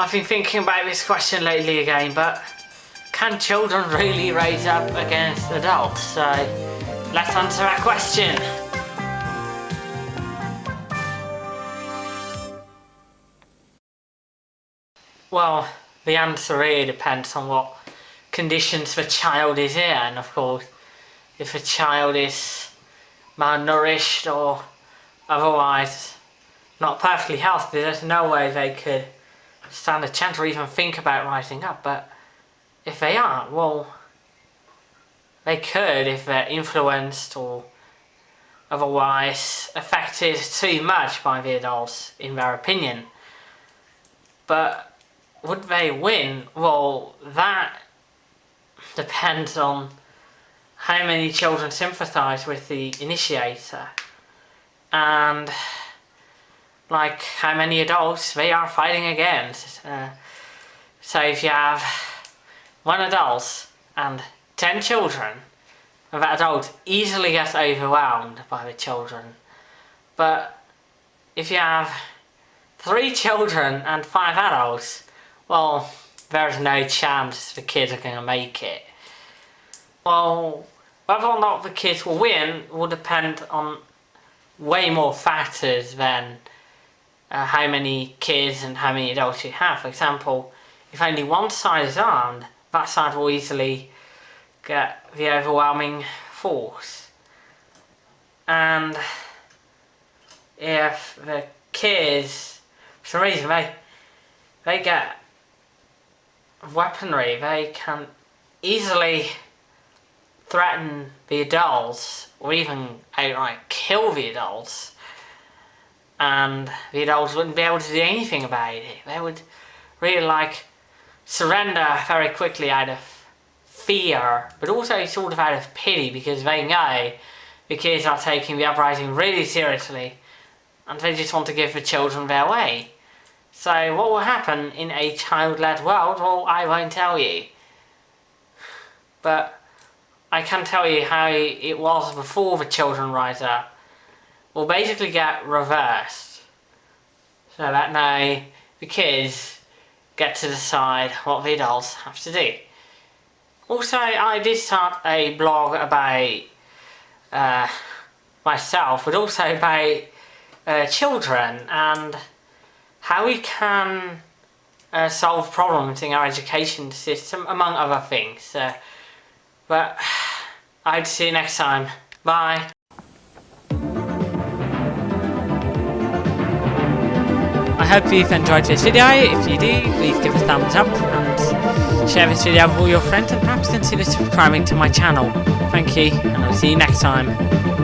I've been thinking about this question lately again, but can children really raise up against adults? So let's answer that question. Well, the answer really depends on what conditions the child is in, and of course, if a child is malnourished or otherwise not perfectly healthy, there's no way they could stand a chance or even think about rising up. But if they aren't, well, they could if they're influenced or otherwise affected too much by the adults, in their opinion. But would they win? Well, that depends on how many children sympathise with the initiator and like how many adults they are fighting against. Uh, so if you have one adult and 10 children, that adult easily gets overwhelmed by the children. But if you have three children and five adults, well, there's no chance the kids are going to make it. Well, whether or not the kids will win will depend on way more factors than uh, how many kids and how many adults you have. For example, if only one side is armed, that side will easily get the overwhelming force. And if the kids, for some reason, they, they get weaponry, they can easily threaten the adults or even outright kill the adults and the adults wouldn't be able to do anything about it. They would really like surrender very quickly out of fear but also sort of out of pity because they know the kids are taking the uprising really seriously and they just want to give the children their way. So what will happen in a child-led world? Well, I won't tell you. But I can tell you how it was before the children rise up. Will basically get reversed. So that now the kids get to decide what the adults have to do. Also, I did start a blog about uh, myself, but also about uh, children and how we can uh, solve problems in our education system, among other things. But I'd see you next time. Bye. Hope you've enjoyed this video. If you do, please give a thumbs up and share this video with all your friends and perhaps consider subscribing to my channel. Thank you, and I'll see you next time.